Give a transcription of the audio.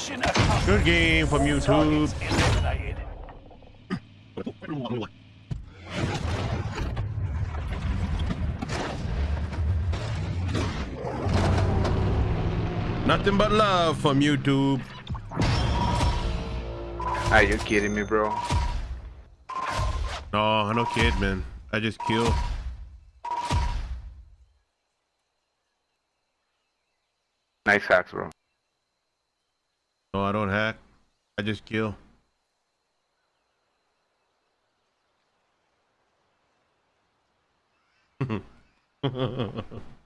Mission accomplished. Good game from YouTube. Targets. Nothing but love from YouTube. Are you kidding me, bro? No, I'm no kid, man. I just kill. Nice hacks, bro. No, I don't hack. I just kill.